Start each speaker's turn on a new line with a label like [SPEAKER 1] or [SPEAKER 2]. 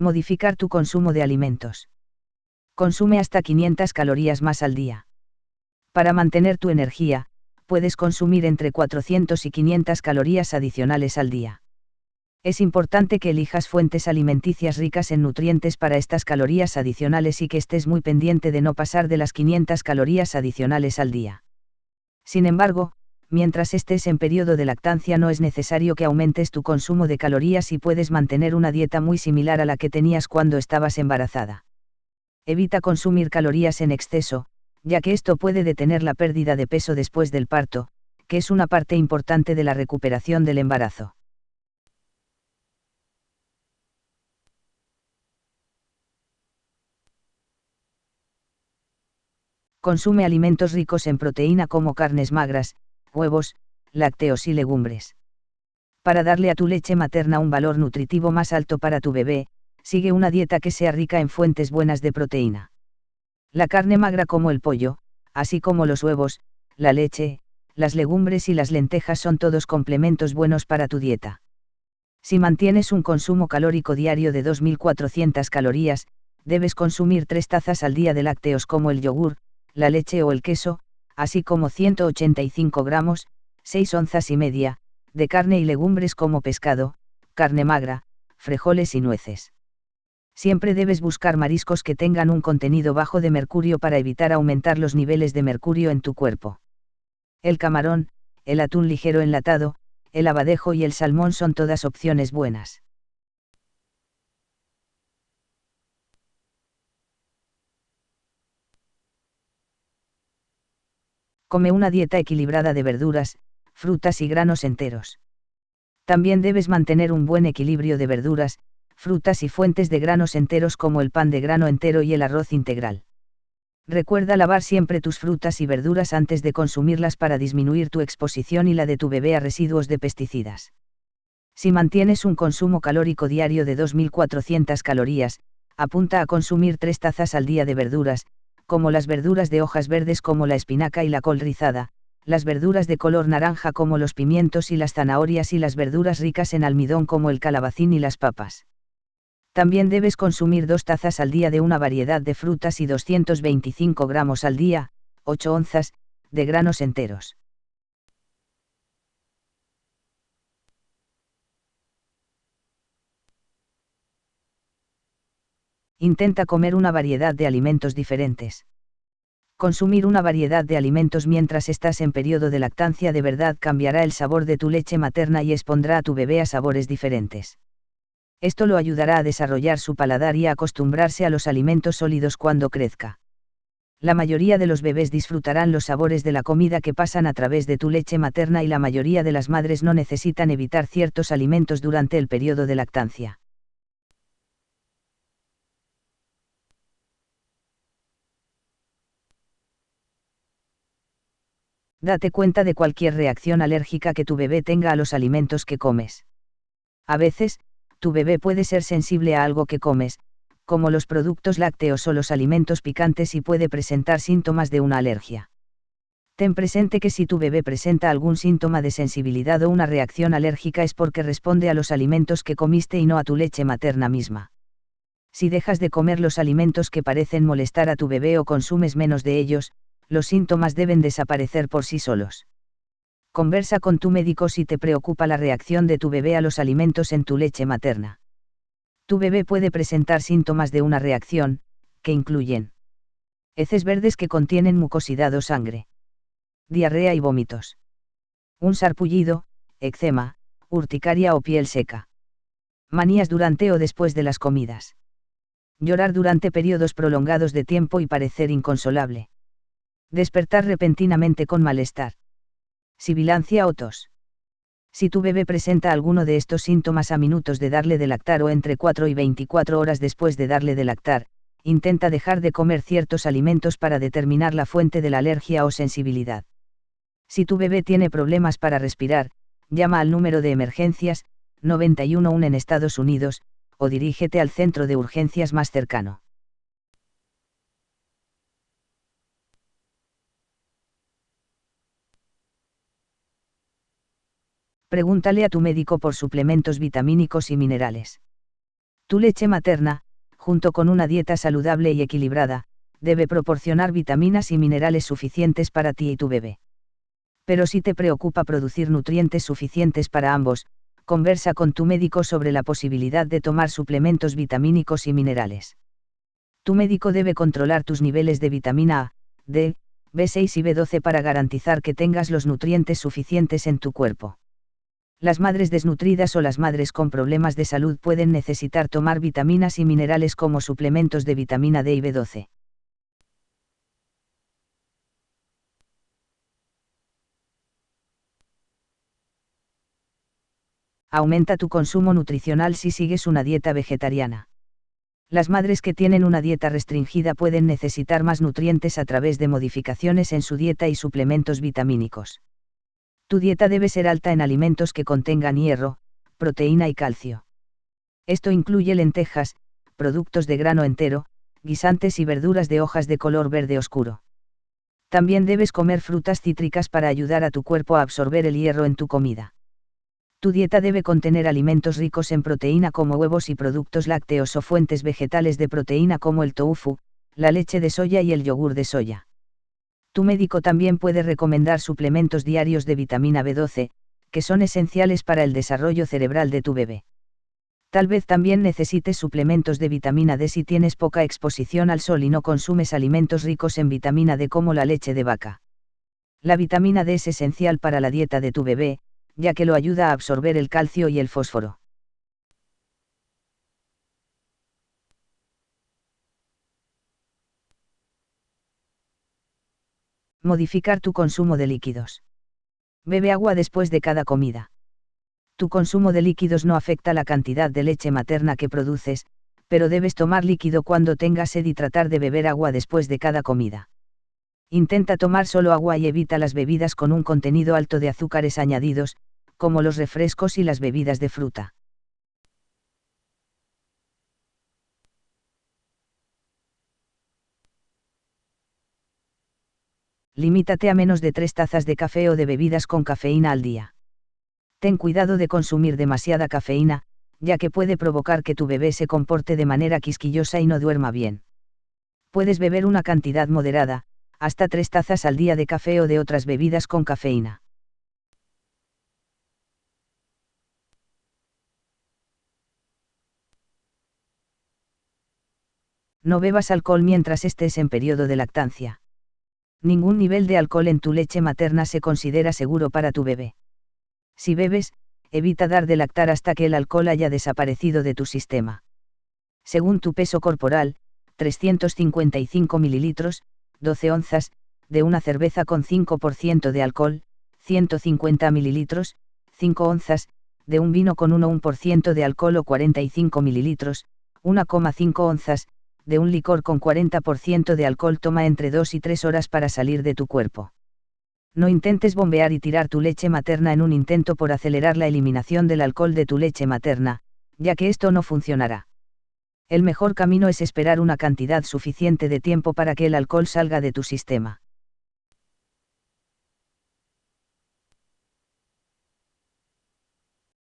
[SPEAKER 1] Modificar tu consumo de alimentos. Consume hasta 500 calorías más al día. Para mantener tu energía, puedes consumir entre 400 y 500 calorías adicionales al día. Es importante que elijas fuentes alimenticias ricas en nutrientes para estas calorías adicionales y que estés muy pendiente de no pasar de las 500 calorías adicionales al día. Sin embargo, mientras estés en periodo de lactancia no es necesario que aumentes tu consumo de calorías y puedes mantener una dieta muy similar a la que tenías cuando estabas embarazada. Evita consumir calorías en exceso, ya que esto puede detener la pérdida de peso después del parto, que es una parte importante de la recuperación del embarazo. Consume alimentos ricos en proteína como carnes magras, huevos, lácteos y legumbres. Para darle a tu leche materna un valor nutritivo más alto para tu bebé, sigue una dieta que sea rica en fuentes buenas de proteína. La carne magra como el pollo, así como los huevos, la leche, las legumbres y las lentejas son todos complementos buenos para tu dieta. Si mantienes un consumo calórico diario de 2.400 calorías, debes consumir tres tazas al día de lácteos como el yogur, la leche o el queso, así como 185 gramos, 6 onzas y media, de carne y legumbres como pescado, carne magra, frijoles y nueces. Siempre debes buscar mariscos que tengan un contenido bajo de mercurio para evitar aumentar los niveles de mercurio en tu cuerpo. El camarón, el atún ligero enlatado, el abadejo y el salmón son todas opciones buenas. Come una dieta equilibrada de verduras, frutas y granos enteros. También debes mantener un buen equilibrio de verduras, frutas y fuentes de granos enteros como el pan de grano entero y el arroz integral. Recuerda lavar siempre tus frutas y verduras antes de consumirlas para disminuir tu exposición y la de tu bebé a residuos de pesticidas. Si mantienes un consumo calórico diario de 2.400 calorías, apunta a consumir tres tazas al día de verduras, como las verduras de hojas verdes como la espinaca y la col rizada, las verduras de color naranja como los pimientos y las zanahorias y las verduras ricas en almidón como el calabacín y las papas. También debes consumir dos tazas al día de una variedad de frutas y 225 gramos al día, 8 onzas, de granos enteros. Intenta comer una variedad de alimentos diferentes. Consumir una variedad de alimentos mientras estás en periodo de lactancia de verdad cambiará el sabor de tu leche materna y expondrá a tu bebé a sabores diferentes. Esto lo ayudará a desarrollar su paladar y a acostumbrarse a los alimentos sólidos cuando crezca. La mayoría de los bebés disfrutarán los sabores de la comida que pasan a través de tu leche materna y la mayoría de las madres no necesitan evitar ciertos alimentos durante el periodo de lactancia. Date cuenta de cualquier reacción alérgica que tu bebé tenga a los alimentos que comes. A veces, tu bebé puede ser sensible a algo que comes, como los productos lácteos o los alimentos picantes y puede presentar síntomas de una alergia. Ten presente que si tu bebé presenta algún síntoma de sensibilidad o una reacción alérgica es porque responde a los alimentos que comiste y no a tu leche materna misma. Si dejas de comer los alimentos que parecen molestar a tu bebé o consumes menos de ellos, los síntomas deben desaparecer por sí solos. Conversa con tu médico si te preocupa la reacción de tu bebé a los alimentos en tu leche materna. Tu bebé puede presentar síntomas de una reacción, que incluyen heces verdes que contienen mucosidad o sangre, diarrea y vómitos, un sarpullido, eczema, urticaria o piel seca, manías durante o después de las comidas, llorar durante periodos prolongados de tiempo y parecer inconsolable, despertar repentinamente con malestar sibilancia o tos. Si tu bebé presenta alguno de estos síntomas a minutos de darle de lactar o entre 4 y 24 horas después de darle de lactar, intenta dejar de comer ciertos alimentos para determinar la fuente de la alergia o sensibilidad. Si tu bebé tiene problemas para respirar, llama al número de emergencias, 911 en Estados Unidos, o dirígete al centro de urgencias más cercano. Pregúntale a tu médico por suplementos vitamínicos y minerales. Tu leche materna, junto con una dieta saludable y equilibrada, debe proporcionar vitaminas y minerales suficientes para ti y tu bebé. Pero si te preocupa producir nutrientes suficientes para ambos, conversa con tu médico sobre la posibilidad de tomar suplementos vitamínicos y minerales. Tu médico debe controlar tus niveles de vitamina A, D, B6 y B12 para garantizar que tengas los nutrientes suficientes en tu cuerpo. Las madres desnutridas o las madres con problemas de salud pueden necesitar tomar vitaminas y minerales como suplementos de vitamina D y B12. Aumenta tu consumo nutricional si sigues una dieta vegetariana. Las madres que tienen una dieta restringida pueden necesitar más nutrientes a través de modificaciones en su dieta y suplementos vitamínicos. Tu dieta debe ser alta en alimentos que contengan hierro, proteína y calcio. Esto incluye lentejas, productos de grano entero, guisantes y verduras de hojas de color verde oscuro. También debes comer frutas cítricas para ayudar a tu cuerpo a absorber el hierro en tu comida. Tu dieta debe contener alimentos ricos en proteína como huevos y productos lácteos o fuentes vegetales de proteína como el tofu, la leche de soya y el yogur de soya. Tu médico también puede recomendar suplementos diarios de vitamina B12, que son esenciales para el desarrollo cerebral de tu bebé. Tal vez también necesites suplementos de vitamina D si tienes poca exposición al sol y no consumes alimentos ricos en vitamina D como la leche de vaca. La vitamina D es esencial para la dieta de tu bebé, ya que lo ayuda a absorber el calcio y el fósforo. Modificar tu consumo de líquidos. Bebe agua después de cada comida. Tu consumo de líquidos no afecta la cantidad de leche materna que produces, pero debes tomar líquido cuando tengas sed y tratar de beber agua después de cada comida. Intenta tomar solo agua y evita las bebidas con un contenido alto de azúcares añadidos, como los refrescos y las bebidas de fruta. Limítate a menos de tres tazas de café o de bebidas con cafeína al día. Ten cuidado de consumir demasiada cafeína, ya que puede provocar que tu bebé se comporte de manera quisquillosa y no duerma bien. Puedes beber una cantidad moderada, hasta tres tazas al día de café o de otras bebidas con cafeína. No bebas alcohol mientras estés en periodo de lactancia. Ningún nivel de alcohol en tu leche materna se considera seguro para tu bebé. Si bebes, evita dar de lactar hasta que el alcohol haya desaparecido de tu sistema. Según tu peso corporal, 355 mililitros, 12 onzas, de una cerveza con 5% de alcohol, 150 mililitros, 5 onzas, de un vino con 1% de alcohol o 45 mililitros, 1,5 onzas, de un licor con 40% de alcohol toma entre 2 y 3 horas para salir de tu cuerpo. No intentes bombear y tirar tu leche materna en un intento por acelerar la eliminación del alcohol de tu leche materna, ya que esto no funcionará. El mejor camino es esperar una cantidad suficiente de tiempo para que el alcohol salga de tu sistema.